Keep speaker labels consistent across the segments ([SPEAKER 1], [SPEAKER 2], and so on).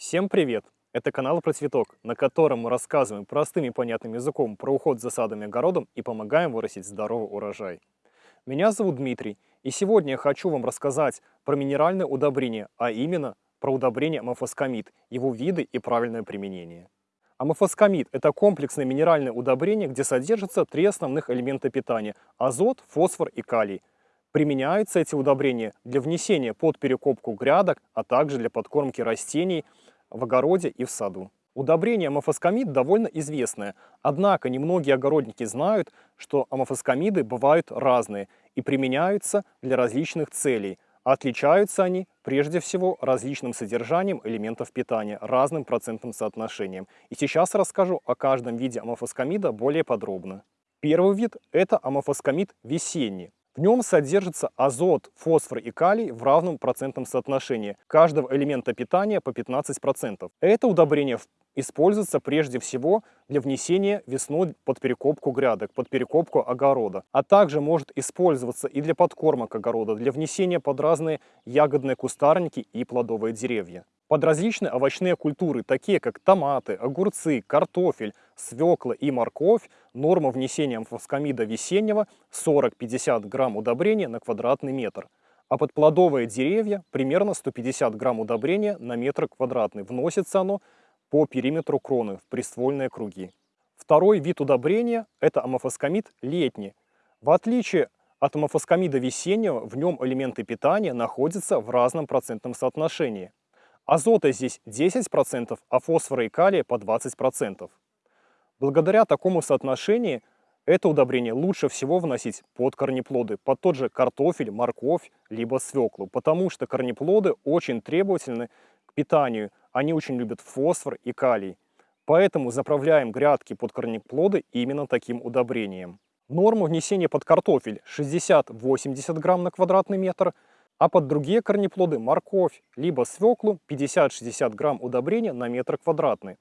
[SPEAKER 1] Всем привет! Это канал про цветок, на котором мы рассказываем простым и понятным языком про уход за садом и огородом и помогаем вырастить здоровый урожай. Меня зовут Дмитрий, и сегодня я хочу вам рассказать про минеральное удобрение, а именно про удобрение амофоскамид, его виды и правильное применение. Амофоскамид – это комплексное минеральное удобрение, где содержатся три основных элемента питания – азот, фосфор и калий. Применяются эти удобрения для внесения под перекопку грядок, а также для подкормки растений в огороде и в саду. Удобрение амофоскамид довольно известное, однако немногие огородники знают, что амофоскамиды бывают разные и применяются для различных целей. Отличаются они прежде всего различным содержанием элементов питания, разным процентным соотношением. И сейчас расскажу о каждом виде амофоскамида более подробно. Первый вид – это амофоскамид весенний. В нем содержится азот, фосфор и калий в равном процентном соотношении каждого элемента питания по 15%. Это удобрение используется прежде всего для внесения весной под перекопку грядок, под перекопку огорода, а также может использоваться и для подкормок огорода, для внесения под разные ягодные кустарники и плодовые деревья под различные овощные культуры, такие как томаты, огурцы, картофель, свекла и морковь, норма внесения фоскамида весеннего 40-50 грамм удобрения на квадратный метр. А под плодовые деревья примерно 150 грамм удобрения на метр квадратный. Вносится оно по периметру кроны в приствольные круги. Второй вид удобрения – это амофоскамид летний. В отличие от амофоскамида весеннего, в нем элементы питания находятся в разном процентном соотношении. Азота здесь 10%, а фосфора и калия по 20%. Благодаря такому соотношению это удобрение лучше всего вносить под корнеплоды, под тот же картофель, морковь, либо свеклу, потому что корнеплоды очень требовательны к питанию, они очень любят фосфор и калий. Поэтому заправляем грядки под корнеплоды именно таким удобрением. Норма внесения под картофель 60-80 грамм на квадратный метр – а под другие корнеплоды морковь, либо свеклу 50-60 грамм удобрения на метр квадратный.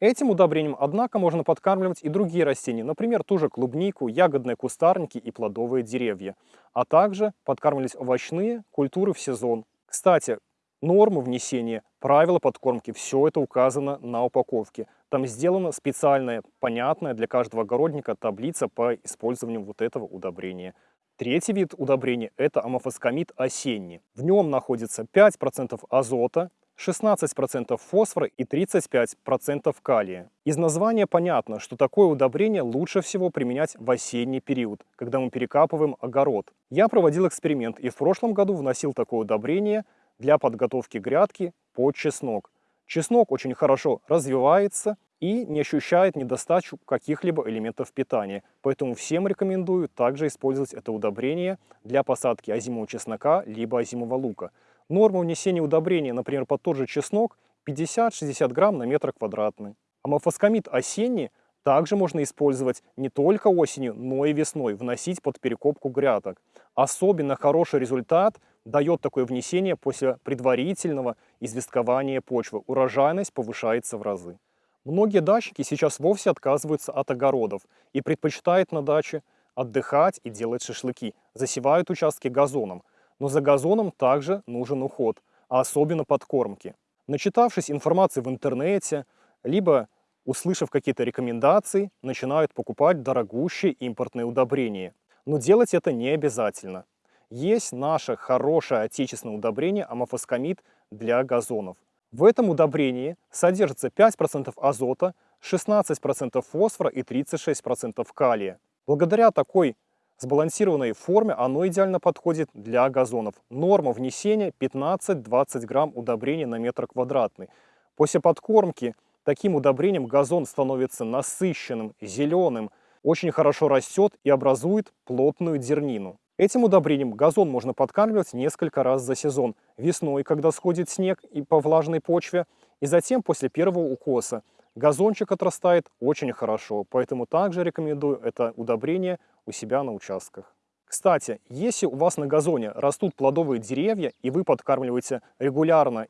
[SPEAKER 1] Этим удобрением, однако, можно подкармливать и другие растения, например, ту же клубнику, ягодные кустарники и плодовые деревья, а также подкармливать овощные культуры в сезон. Кстати, нормы внесения, правила подкормки, все это указано на упаковке. Там сделана специальная, понятная для каждого огородника таблица по использованию вот этого удобрения. Третий вид удобрения – это амофоскамид осенний. В нем находится 5% азота, 16% фосфора и 35% калия. Из названия понятно, что такое удобрение лучше всего применять в осенний период, когда мы перекапываем огород. Я проводил эксперимент и в прошлом году вносил такое удобрение для подготовки грядки под чеснок. Чеснок очень хорошо развивается, и не ощущает недостачу каких-либо элементов питания. Поэтому всем рекомендую также использовать это удобрение для посадки озимого чеснока либо озимого лука. Норма внесения удобрения, например, под тот же чеснок 50-60 грамм на метр квадратный. Амофоскамид осенний также можно использовать не только осенью, но и весной, вносить под перекопку грядок. Особенно хороший результат дает такое внесение после предварительного известкования почвы. Урожайность повышается в разы. Многие дачники сейчас вовсе отказываются от огородов и предпочитают на даче отдыхать и делать шашлыки, засевают участки газоном. Но за газоном также нужен уход, а особенно подкормки. Начитавшись информации в интернете, либо услышав какие-то рекомендации, начинают покупать дорогущие импортные удобрения. Но делать это не обязательно. Есть наше хорошее отечественное удобрение амофоскамид для газонов. В этом удобрении содержится 5% азота, 16% фосфора и 36% калия. Благодаря такой сбалансированной форме оно идеально подходит для газонов. Норма внесения 15-20 грамм удобрения на метр квадратный. После подкормки таким удобрением газон становится насыщенным, зеленым, очень хорошо растет и образует плотную дернину. Этим удобрением газон можно подкармливать несколько раз за сезон. Весной, когда сходит снег и по влажной почве, и затем после первого укоса. Газончик отрастает очень хорошо, поэтому также рекомендую это удобрение у себя на участках. Кстати, если у вас на газоне растут плодовые деревья, и вы подкармливаете регулярно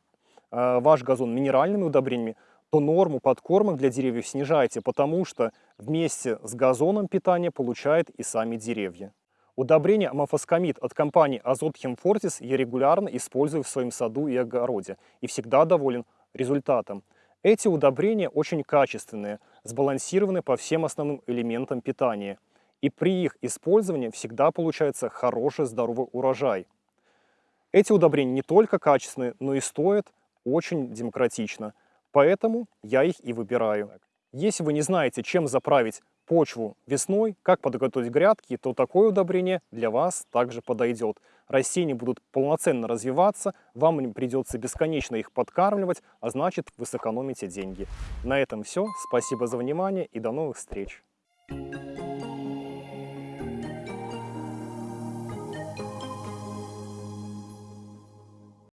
[SPEAKER 1] э, ваш газон минеральными удобрениями, то норму подкормок для деревьев снижайте, потому что вместе с газоном питание получают и сами деревья. Удобрение амофоскамид от компании Азот Химфортис я регулярно использую в своем саду и огороде и всегда доволен результатом. Эти удобрения очень качественные, сбалансированы по всем основным элементам питания. И при их использовании всегда получается хороший здоровый урожай. Эти удобрения не только качественные, но и стоят очень демократично. Поэтому я их и выбираю. Если вы не знаете, чем заправить почву весной, как подготовить грядки, то такое удобрение для вас также подойдет. Растения будут полноценно развиваться, вам не придется бесконечно их подкармливать, а значит вы сэкономите деньги. На этом все. Спасибо за внимание и до новых встреч.